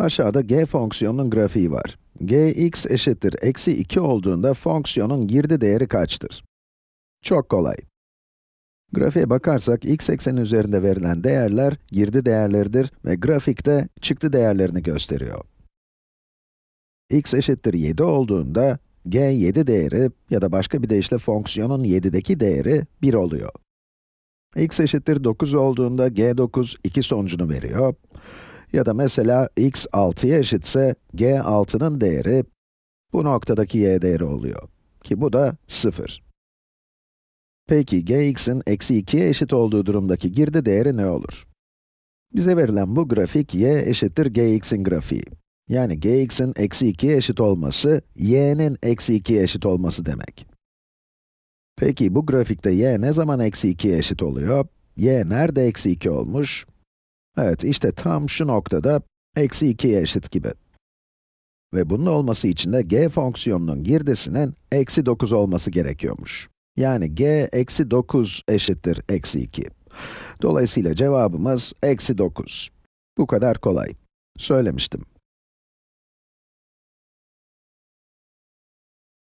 Aşağıda g fonksiyonunun grafiği var. gx eşittir eksi 2 olduğunda fonksiyonun girdi değeri kaçtır? Çok kolay. Grafiğe bakarsak, x ekseni üzerinde verilen değerler, girdi değerleridir ve grafikte çıktı değerlerini gösteriyor. x eşittir 7 olduğunda, g 7 değeri ya da başka bir deyişle fonksiyonun 7'deki değeri 1 oluyor. x eşittir 9 olduğunda g 9 2 sonucunu veriyor. Ya da mesela x 6'ya eşitse, g 6'nın değeri bu noktadaki y değeri oluyor. Ki bu da 0. Peki, gx'in eksi 2'ye eşit olduğu durumdaki girdi değeri ne olur? Bize verilen bu grafik, y eşittir gx'in grafiği. Yani gx'in eksi 2'ye eşit olması, y'nin eksi 2'ye eşit olması demek. Peki, bu grafikte y ne zaman eksi 2'ye eşit oluyor? y nerede eksi 2 olmuş? Evet, işte tam şu noktada eksi 2'ye eşit gibi. Ve bunun olması için de g fonksiyonunun girdisinin eksi 9 olması gerekiyormuş. Yani g eksi 9 eşittir eksi 2. Dolayısıyla cevabımız eksi 9. Bu kadar kolay. Söylemiştim.